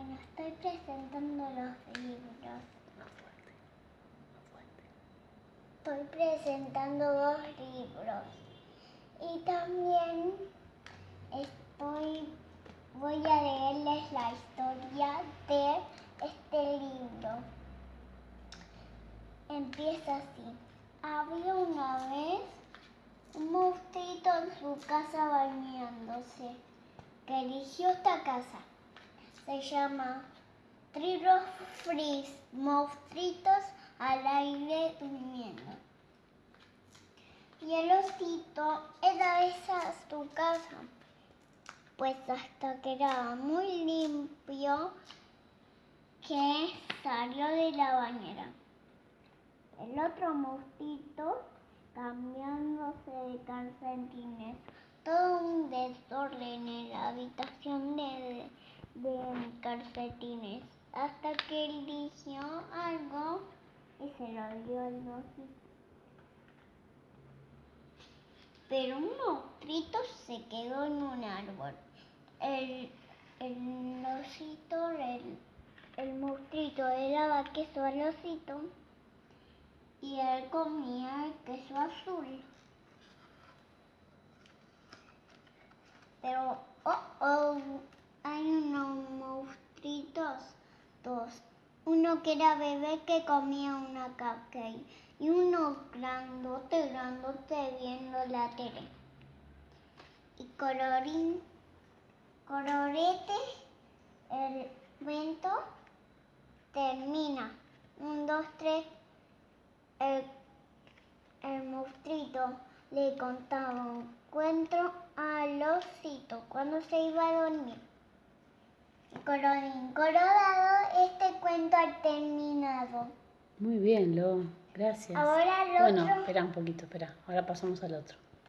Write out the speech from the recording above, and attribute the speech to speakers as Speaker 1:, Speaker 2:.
Speaker 1: Bueno, estoy presentando los libros. Estoy presentando dos libros. Y también estoy voy a leerles la historia de este libro. Empieza así. Había una vez un monstruito en su casa bañándose, que eligió esta casa. Se llama Trillos Frizz, monstruitos al aire durmiendo. Y el osito era esa su casa, pues hasta que era muy limpio que salió de la bañera. El otro mosquito cambiándose de calcetines. Todo un desorden en la habitación de calcetines. Hasta que eligió algo y se lo dio al osito. Pero un monstruito se quedó en un árbol. El, el osito, el, el monstruito le daba queso al osito y él comía el queso azul. Pero, oh, oh, hay unos dos. Uno que era bebé que comía una caca y uno grandote, grandote viendo la tele. Y colorín, colorete, el vento termina. Un, dos, tres, el, el monstruito le contaba un cuento al osito cuando se iba a dormir. Colorín colorado, este cuento ha terminado.
Speaker 2: Muy bien, Lo. Gracias.
Speaker 1: Ahora el
Speaker 2: Bueno,
Speaker 1: otro-
Speaker 2: espera un poquito, espera. Ahora pasamos al otro.